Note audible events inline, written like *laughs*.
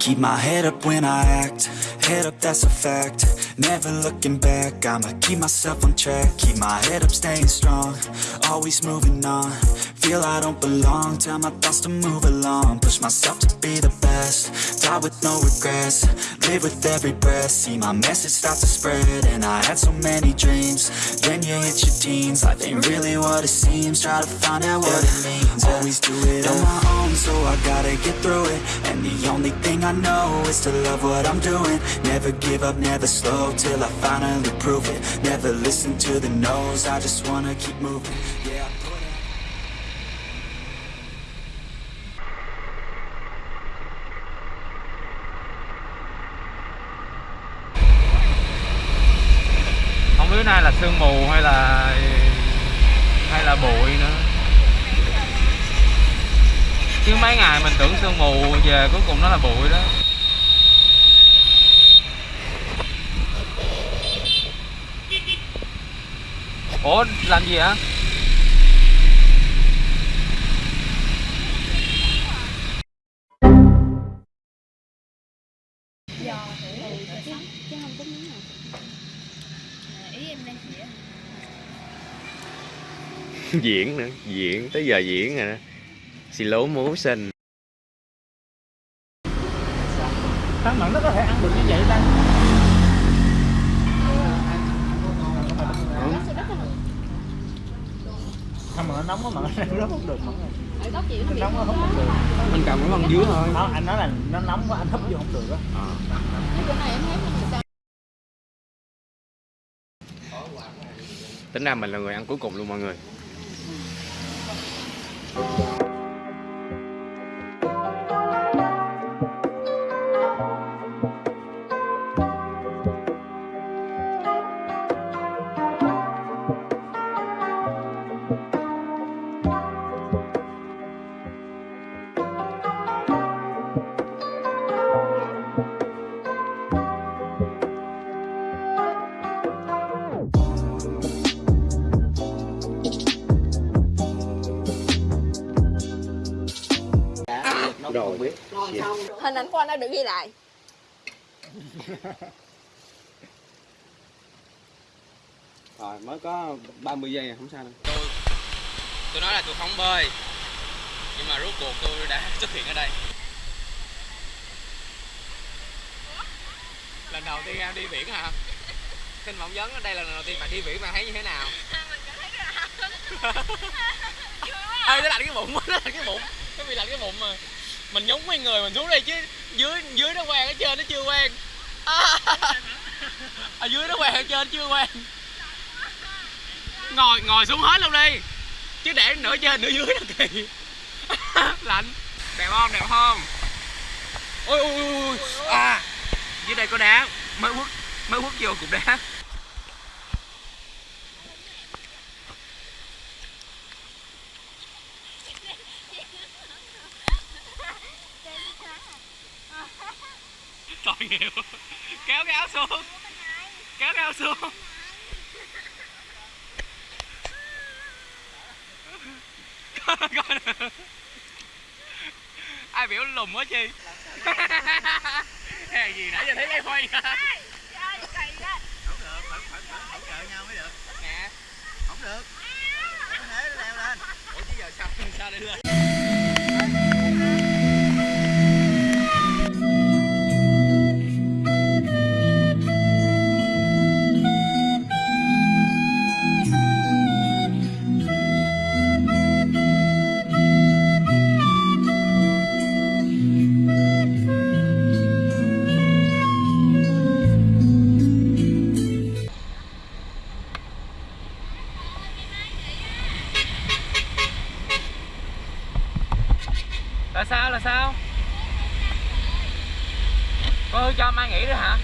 Keep my head up when I act, head up that's a fact. Never looking back, I'ma keep myself on track. Keep my head up staying strong, always moving on. Feel I don't belong, tell my thoughts to move along. Push myself to be the best, die with no regrets. Live with every breath, see my message start to spread. And I had so many dreams, then you hit your teens. Life ain't really what it seems, try to find out what it means. Always do it on my own, so I gotta get through it. And the only thing I know is to love what I'm doing. Never give up, never slow, till I finally prove it. Never listen to the no's, I just wanna keep moving. Yeah, không biết nay là sương mù hay là mấy ngày mình tưởng sương mù, về cuối cùng nó là bụi đó. Ủa, làm gì hả? Diễn nữa, diễn, tới giờ diễn rồi đó xì lố múa xinh Thằng mặn nó có thể ăn được như vậy ta. Không mà nó nóng quá mà nó *laughs* không được chị nó nóng quá không được mình cầm cái bằng dưới thôi. Đó, anh nói là nó nóng quá anh húp vô không được á. Cái này em thấy mình sao? Tính ra mình là người ăn cuối cùng luôn mọi người rồi hình ảnh của anh đã được ghi lại. *laughs* Rồi mới có 30 giây à, không sao đâu. Tôi tôi nói là tôi không bơi. Nhưng mà rốt cuộc tôi đã *laughs* xuất hiện ở đây. Lần đầu tiên em đi biển hả? Xin phỏng vấn ở đây là lần đầu tiên bạn đi biển bạn thấy như thế nào? *laughs* Ê nó lạnh cái bụng nó lạnh cái bụng. Nó bị lạnh cái bụng mà mình nhúng mấy người mình xuống đây chứ, dưới dưới nó quen ở trên nó chưa quen ở à, dưới nó quen ở trên chưa quen ngồi ngồi xuống hết luôn đi. Chứ để nửa trên, nửa dưới là kỳ *laughs* lạnh. Đẹp không đẹp không? Ôi ôi ôi. à dưới đây có đá. Mới quất mới quất vô cục đá. Tội nghiệp kéo cái áo xuống. Kéo cái áo xuống. Coi coi. Nè ai biểu lùm quá chi. Hè gì nãy giờ thấy lấy quay không được phải phải phải hỗ trợ nhau mới được. Nè. Không được. Có thể leo lên. Ủa chứ giờ sao sao để lên là sao là sao? Cô cho mai nghỉ nữa hả?